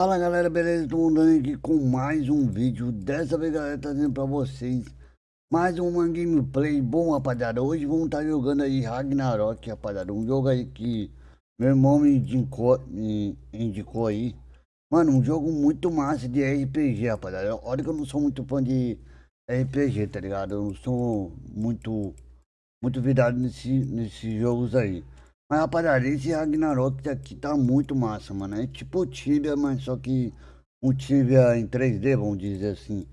Fala galera, beleza? Estou andando aqui com mais um vídeo. Dessa vez, galera, trazendo pra vocês mais uma gameplay. Bom, rapaziada, hoje vamos estar tá jogando aí Ragnarok, rapaziada. Um jogo aí que meu irmão me indicou, me indicou aí. Mano, um jogo muito massa de RPG, rapaziada. Olha que eu não sou muito fã de RPG, tá ligado? Eu não sou muito, muito virado nesse, nesses jogos aí. Mas rapaziada, esse Ragnarok aqui tá muito massa, mano. É tipo Tibia, mas só que um Tibia em 3D, vamos dizer assim.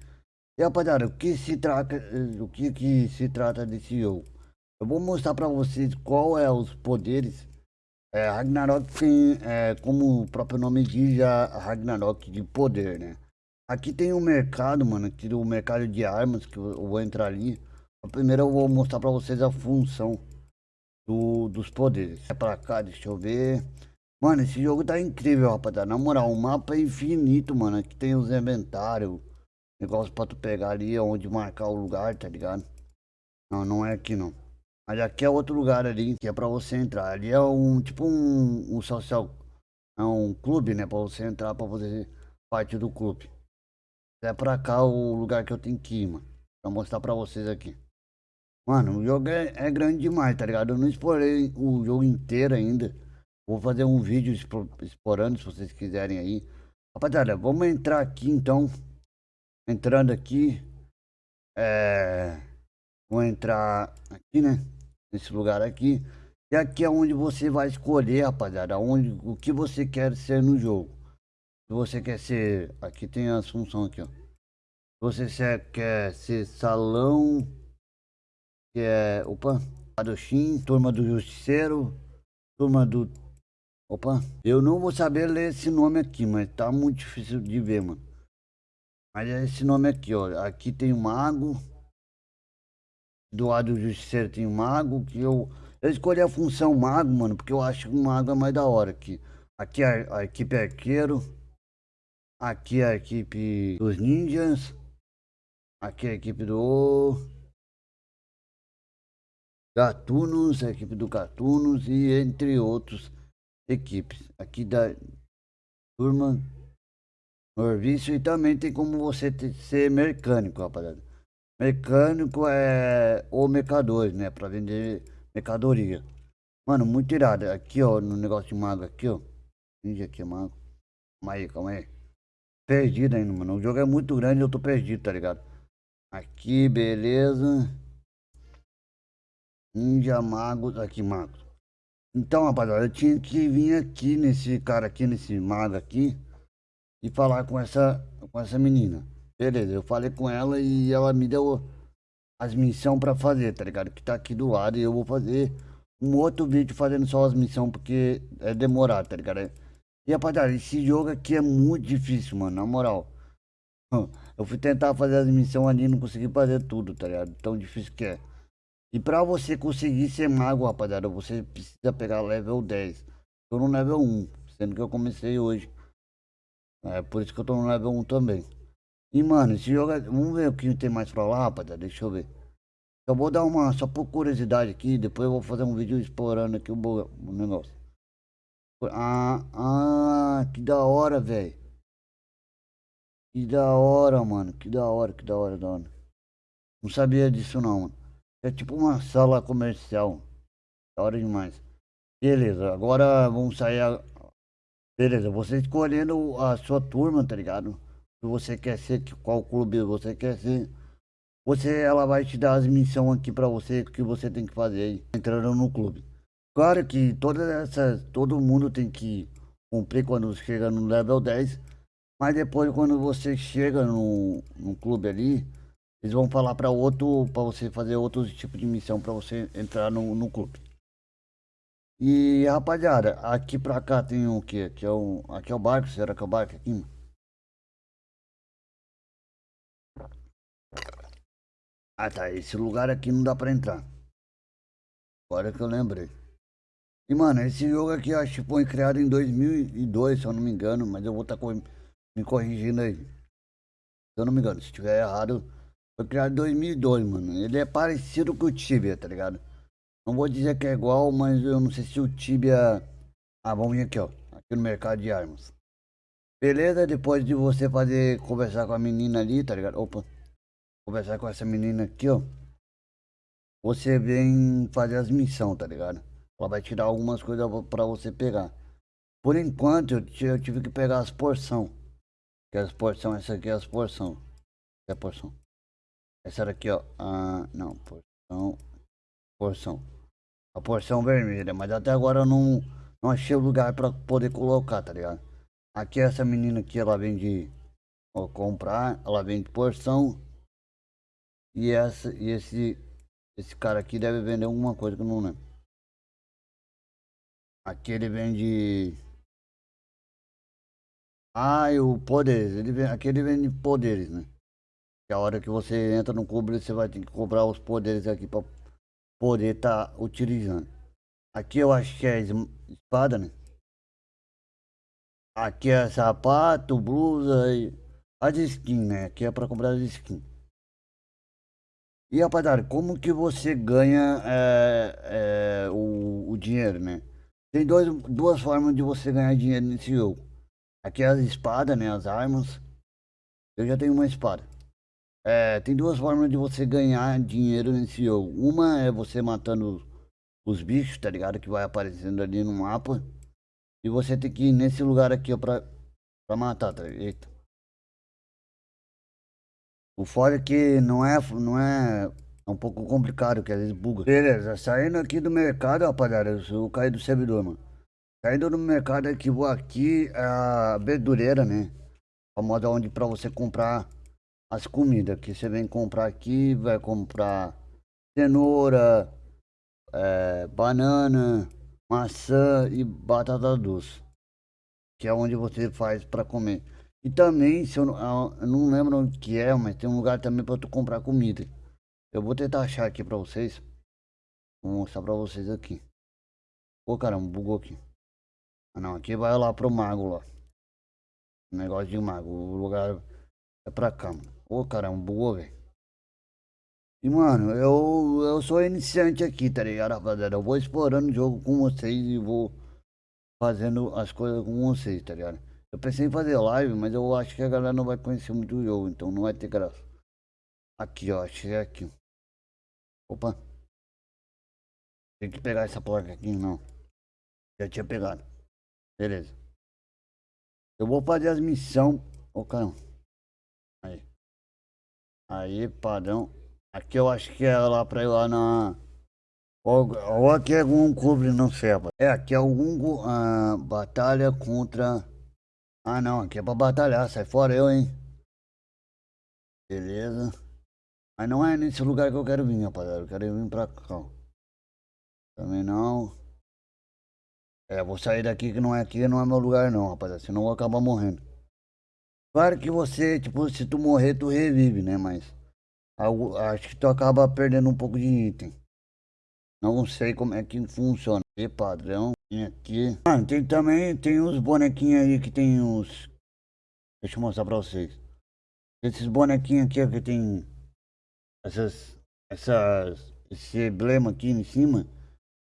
E rapaziada, o que se trata, o que que se trata desse jogo? Eu vou mostrar pra vocês qual é os poderes. É, Ragnarok tem, é, como o próprio nome diz, a Ragnarok de poder, né? Aqui tem um mercado, mano, aqui o mercado de armas, que eu vou entrar ali. Primeiro eu vou mostrar pra vocês a função do, dos poderes. É pra cá, deixa eu ver. Mano, esse jogo tá incrível, rapaziada. Na moral, o mapa é infinito, mano. Aqui tem os inventários. Negócio pra tu pegar ali onde marcar o lugar, tá ligado? Não, não é aqui não. Mas aqui é outro lugar ali que é pra você entrar. Ali é um, tipo um, um social, é um clube, né? Pra você entrar, pra fazer parte do clube. É pra cá o lugar que eu tenho que ir, mano. Pra mostrar pra vocês aqui. Mano, o jogo é, é, grande demais, tá ligado? Eu não explorei o jogo inteiro ainda. Vou fazer um vídeo explorando, se vocês quiserem aí. Rapaziada, vamos entrar aqui então. Entrando aqui. É... Vou entrar aqui, né? Nesse lugar aqui. E aqui é onde você vai escolher, rapaziada. Onde, o que você quer ser no jogo. Se você quer ser... Aqui tem as funções aqui, ó. Se você quer ser salão que é, opa, Padochim, Turma do Justiceiro, Turma do... Opa, eu não vou saber ler esse nome aqui, mas tá muito difícil de ver, mano. Mas é esse nome aqui, ó. Aqui tem o Mago. Do lado do Justiceiro tem o Mago, que eu... Eu escolhi a função Mago, mano, porque eu acho que o Mago é mais da hora aqui. Aqui é a, a equipe Arqueiro. Aqui é a equipe dos Ninjas. Aqui é a equipe do... Gatunos, a equipe do Gatunos e entre outros equipes. Aqui da turma Norvício e também tem como você ser mecânico, rapaziada. Mecânico é o mercador, né? Pra vender mercadoria. Mano, muito irado. Aqui, ó, no negócio de mago aqui, ó. Finge aqui, mago. Calma aí, calma aí. Perdido ainda, mano. O jogo é muito grande eu tô perdido, tá ligado? Aqui, beleza. Ninja Magos, aqui Magos. Então, rapaziada, eu tinha que vir aqui nesse cara aqui, nesse mago aqui, e falar com essa, com essa menina. Beleza, eu falei com ela e ela me deu as missões pra fazer, tá ligado? Que tá aqui do lado e eu vou fazer um outro vídeo fazendo só as missões porque é demorado, tá ligado? E rapaziada, esse jogo aqui é muito difícil, mano, na moral. Eu fui tentar fazer as missões ali e não consegui fazer tudo, tá ligado? Tão difícil que é. E pra você conseguir ser mago, rapaziada, você precisa pegar level 10. Tô no level 1, sendo que eu comecei hoje. É por isso que eu tô no level 1 também. E mano, esse jogo é... Vamos ver o que tem mais pra lá, rapaziada. Deixa eu ver. Eu vou dar uma, só por curiosidade aqui, depois eu vou fazer um vídeo explorando aqui o, o negócio. Ah, ah, que da hora, velho. Que da hora, mano. Que da hora, que da hora, da hora. Não sabia disso não, mano. É tipo uma sala comercial. Da hora demais. Beleza, agora vamos sair. A... Beleza, você escolhendo a sua turma, tá ligado? Se você quer ser, qual clube você quer ser. Você, ela vai te dar as missões aqui pra você, que você tem que fazer aí, entrando no clube. Claro que todas essas, todo mundo tem que cumprir quando chega no level 10. Mas depois quando você chega no, no clube ali, eles vão falar para outro, para você fazer outros tipos de missão para você entrar no, no clube. E rapaziada, aqui pra cá tem o que? Aqui é o, aqui é o barco, será que é o barco aqui? Ah tá, esse lugar aqui não dá pra entrar. Agora que eu lembrei. E mano, esse jogo aqui acho que foi criado em 2002, se eu não me engano, mas eu vou estar tá me corrigindo aí. Se eu não me engano, se estiver errado, foi criado em 2002, mano. Ele é parecido com o Tibia, tá ligado? Não vou dizer que é igual, mas eu não sei se o Tibia... Ah, vamos vir aqui, ó. Aqui no mercado de armas. Beleza? Depois de você fazer, conversar com a menina ali, tá ligado? Opa. Conversar com essa menina aqui, ó. Você vem fazer as missões, tá ligado? Ela vai tirar algumas coisas pra você pegar. Por enquanto, eu, eu tive que pegar as porção. Que as porção, essa aqui é as porção. É a porção. Essa daqui, ó. Ah, não, porção. Porção. A porção vermelha, mas até agora eu não, não achei o lugar pra poder colocar, tá ligado? Aqui essa menina aqui, ela vende ó, comprar, ela vende porção. E essa e esse esse cara aqui deve vender alguma coisa que eu não lembro. Aqui ele vende Ah, e o poderes, ele vende, aqui ele vende poderes, né? A hora que você entra no clube, você vai ter que comprar os poderes aqui para poder estar tá utilizando. Aqui eu acho que é espada, né? Aqui é sapato, blusa e as skins, né? Aqui é para comprar as skins. E rapaziada, como que você ganha é, é, o, o, dinheiro, né? Tem dois, duas formas de você ganhar dinheiro nesse jogo. Aqui é as espadas, né? As armas. Eu já tenho uma espada. É, tem duas formas de você ganhar dinheiro nesse jogo. Uma é você matando os bichos, tá ligado? Que vai aparecendo ali no mapa. E você tem que ir nesse lugar aqui, ó, pra, pra matar, tá? Eita. O foda é que não é, não é, é um pouco complicado, que às vezes buga. Beleza, saindo aqui do mercado, rapaziada, eu caí do servidor, mano. Saindo do mercado aqui, vou aqui, a verdureira, né? A moda onde pra você comprar as comidas. Que você vem comprar aqui, vai comprar cenoura, é, banana, maçã e batata doce. Que é onde você faz para comer. E também, se eu, não, eu não lembro onde que é, mas tem um lugar também para tu comprar comida. Eu vou tentar achar aqui para vocês. Vou mostrar para vocês aqui. Ô caramba, bugou aqui. Ah não, aqui vai lá pro mago lá. Negócio de mago. O lugar é pra cá, mano. Ô caramba, bugou, velho. E mano, eu, eu sou iniciante aqui, tá ligado, rapaziada? Eu vou explorando o jogo com vocês e vou fazendo as coisas com vocês, tá ligado? Eu pensei em fazer live, mas eu acho que a galera não vai conhecer muito o jogo, então não vai ter graça. Aqui, ó, achei aqui. Opa. Tem que pegar essa placa aqui, não. Já tinha pegado. Beleza. Eu vou fazer as missões. Ô, oh, caramba. Aí. Padrão. Aqui eu acho que é lá pra ir lá na... Ou, ou aqui é algum clube, não sei. É, aqui é algum... Uh, batalha contra... Ah não, aqui é pra batalhar, sai fora eu, hein. Beleza. Mas não é nesse lugar que eu quero vir, rapaziada. Eu quero vir pra cá. Também não. É, vou sair daqui que não é aqui, não é meu lugar não, rapaziada. Senão eu vou acabar morrendo. Claro que você, tipo, se tu morrer, tu revive, né? Mas acho que tu acaba perdendo um pouco de item. Não sei como é que funciona. E padrão, tem aqui. Ah, tem também, tem uns bonequinhos aí que tem uns... Deixa eu mostrar pra vocês. Esses bonequinhos aqui que tem essas, essas, esse emblema aqui em cima,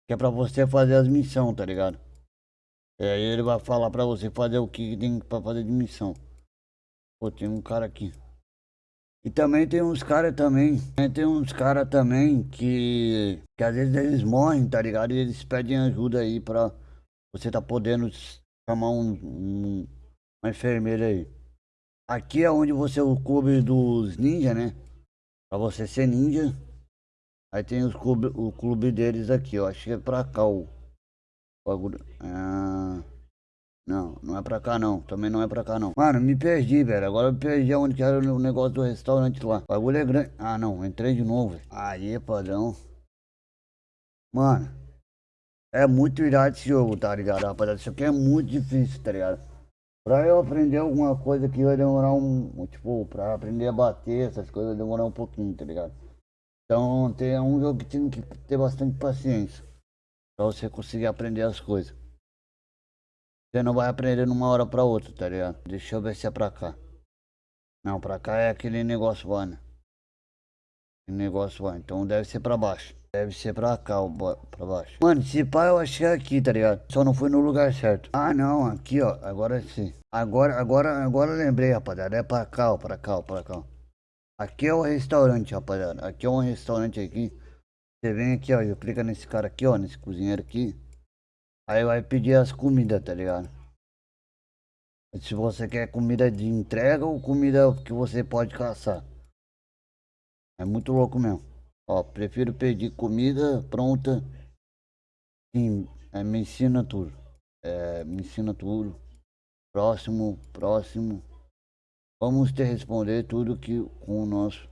que é pra você fazer as missões, tá ligado? E aí ele vai falar pra você fazer o que tem pra fazer de missão. Pô, tem um cara aqui. E também tem uns caras também, tem uns caras também que, que às vezes eles morrem, tá ligado? E eles pedem ajuda aí pra você tá podendo chamar um, um uma enfermeira aí. Aqui é onde você o clube dos ninja, né? Pra você ser ninja. Aí tem os clube, o clube deles aqui, ó. Acho que é pra cá o bagulho. Ah... Não, não é pra cá não. Também não é pra cá não. Mano, me perdi, velho. Agora eu perdi onde que era o negócio do restaurante lá. O bagulho é grande. Ah, não. Entrei de novo. Aí, padrão. Mano. É muito irado esse jogo, tá ligado, rapaziada? Isso aqui é muito difícil, tá ligado? Pra eu aprender alguma coisa que vai demorar um... Tipo, pra aprender a bater, essas coisas vai demorar um pouquinho, tá ligado? Então, tem um jogo que tem que ter bastante paciência. Pra você conseguir aprender as coisas. Você não vai aprender numa hora pra outra, tá ligado? Deixa eu ver se é pra cá. Não, pra cá é aquele negócio lá, né? Aquele negócio lá. Então deve ser pra baixo. Deve ser pra cá, pra baixo. Mano, se pá, eu achei aqui, tá ligado? Só não foi no lugar certo. Ah, não, aqui, ó. Agora sim. Agora, agora, agora lembrei, rapaziada. É pra cá, ó, pra cá, ó, pra cá. Aqui é o restaurante, rapaziada. Aqui é um restaurante aqui. Você vem aqui, ó. Clica nesse cara aqui, ó. Nesse cozinheiro aqui. Aí vai pedir as comidas, tá ligado? Se você quer comida de entrega ou comida que você pode caçar. É muito louco mesmo. Ó, prefiro pedir comida pronta. Sim, é, me ensina tudo. É, me ensina tudo. Próximo, próximo. Vamos te responder tudo que com o nosso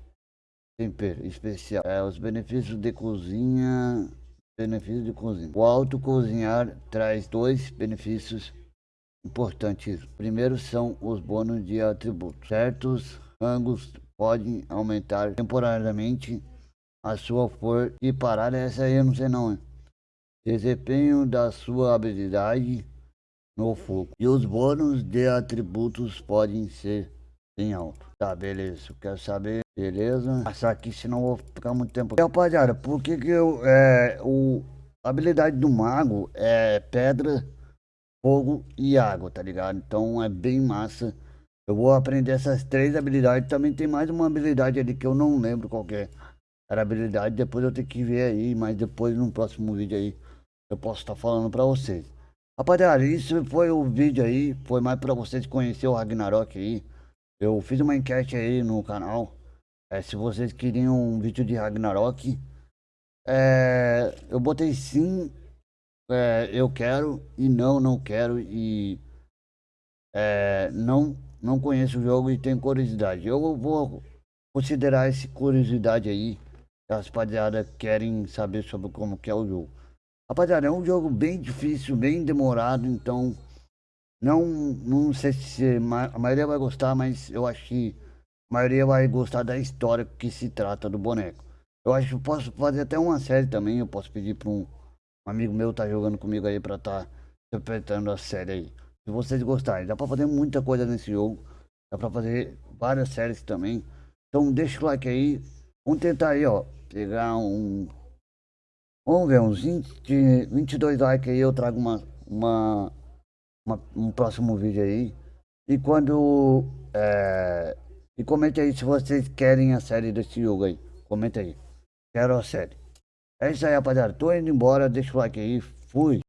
tempero especial. É, os benefícios de cozinha. Benefícios de cozinha. O auto cozinhar traz dois benefícios importantes. Primeiro são os bônus de atributos. Certos rangos podem aumentar temporariamente a sua força e parar essa aí eu não sei não. Desempenho da sua habilidade no fogo. E os bônus de atributos podem ser em alto. Tá, beleza. Quero saber. Beleza. Passar aqui, senão vou ficar muito tempo. E, rapaziada, por que que eu... É, o, a habilidade do mago é pedra fogo e água, tá ligado? Então é bem massa. Eu vou aprender essas três habilidades. Também tem mais uma habilidade ali que eu não lembro qual é. Era habilidade, depois eu tenho que ver aí, mas depois no próximo vídeo aí eu posso estar tá falando pra vocês. Rapaziada, isso foi o vídeo aí, foi mais pra vocês conhecer o Ragnarok aí. Eu fiz uma enquete aí no canal, é, se vocês queriam um vídeo de Ragnarok. É, eu botei sim é, eu quero e não, não quero e é, não, não conheço o jogo e tenho curiosidade. Eu vou considerar essa curiosidade aí, as rapaziada querem saber sobre como que é o jogo. Rapaziada, é um jogo bem difícil, bem demorado, então não, não sei se a maioria vai gostar, mas eu acho que maioria vai gostar da história que se trata do boneco. Eu acho que posso fazer até uma série também, eu posso pedir para um amigo meu tá jogando comigo aí pra tá interpretando a série aí. Se vocês gostarem, dá pra fazer muita coisa nesse jogo. Dá pra fazer várias séries também. Então deixa o like aí. Vamos tentar aí, ó. Pegar um... Vamos ver, uns 20, 22 likes aí. Eu trago uma, uma, uma um próximo vídeo aí. E quando... É... E comente aí se vocês querem a série desse jogo aí. Comenta aí. Quero a série. É isso aí, rapaziada. Tô indo embora. Deixa o like aí. Fui.